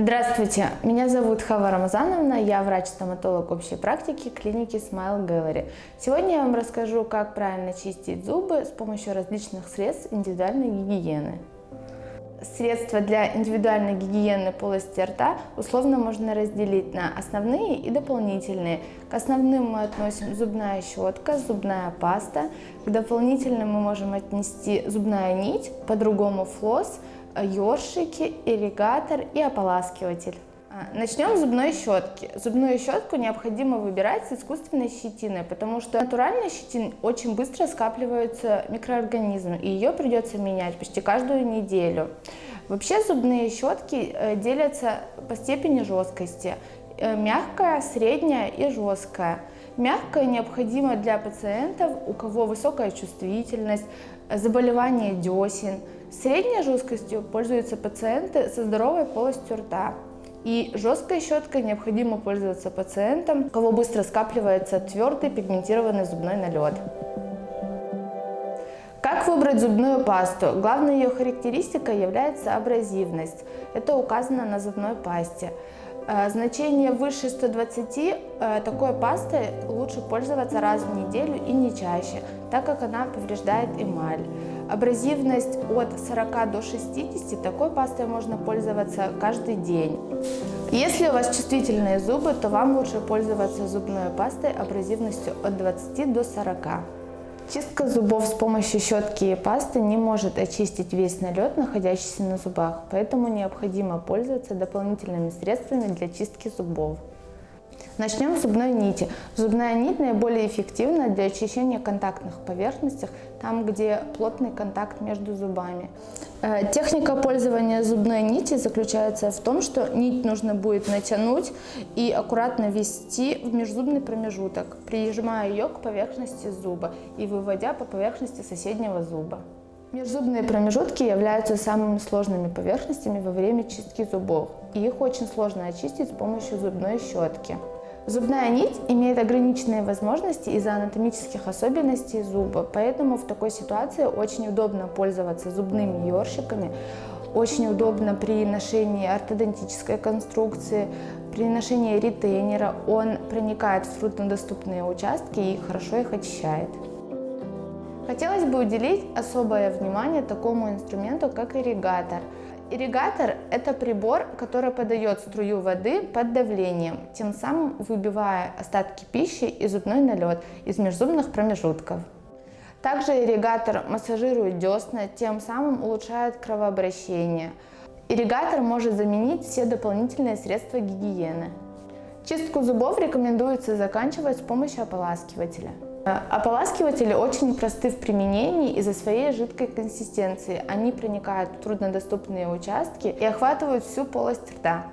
Здравствуйте, меня зовут Хава Рамазановна, я врач-стоматолог общей практики клиники Smile Gallery. Сегодня я вам расскажу, как правильно чистить зубы с помощью различных средств индивидуальной гигиены. Средства для индивидуальной гигиены полости рта условно можно разделить на основные и дополнительные. К основным мы относим зубная щетка, зубная паста. К дополнительным мы можем отнести зубная нить, по-другому флосс, ёршики, ирригатор и ополаскиватель. А, начнем с зубной щетки. Зубную щетку необходимо выбирать с искусственной щетиной, потому что натуральной щетиной очень быстро скапливаются микроорганизмы, и ее придется менять почти каждую неделю. Вообще зубные щетки э, делятся по степени жесткости. Э, мягкая, средняя и жесткая. Мягкая необходима для пациентов, у кого высокая чувствительность, заболевание десен. Средней жесткостью пользуются пациенты со здоровой полостью рта. И жесткой щеткой необходимо пользоваться пациентам, у кого быстро скапливается твердый пигментированный зубной налет. Как выбрать зубную пасту? Главной ее характеристикой является абразивность. Это указано на зубной пасте. Э, значение выше 120 э, такой пастой лучше пользоваться раз в неделю и не чаще, так как она повреждает эмаль. Абразивность от 40 до 60 такой пастой можно пользоваться каждый день. Если у вас чувствительные зубы, то вам лучше пользоваться зубной пастой абразивностью от 20 до 40. Чистка зубов с помощью щетки и пасты не может очистить весь налет, находящийся на зубах, поэтому необходимо пользоваться дополнительными средствами для чистки зубов. Начнем с зубной нити. Зубная нить наиболее эффективна для очищения контактных поверхностей, там, где плотный контакт между зубами. Э, техника пользования зубной нити заключается в том, что нить нужно будет натянуть и аккуратно ввести в межзубный промежуток, прижимая ее к поверхности зуба и выводя по поверхности соседнего зуба. Межзубные промежутки являются самыми сложными поверхностями во время чистки зубов, и их очень сложно очистить с помощью зубной щетки. Зубная нить имеет ограниченные возможности из-за анатомических особенностей зуба, поэтому в такой ситуации очень удобно пользоваться зубными ёршиками, очень удобно при ношении ортодонтической конструкции, при ношении ретейнера. Он проникает в труднодоступные участки и хорошо их очищает. Хотелось бы уделить особое внимание такому инструменту, как ирригатор – Ирригатор – это прибор, который подает струю воды под давлением, тем самым выбивая остатки пищи и зубной налет из межзубных промежутков. Также ирригатор массажирует десна, тем самым улучшает кровообращение. Ирригатор может заменить все дополнительные средства гигиены. Чистку зубов рекомендуется заканчивать с помощью ополаскивателя. Ополаскиватели очень просты в применении из-за своей жидкой консистенции. Они проникают в труднодоступные участки и охватывают всю полость рта.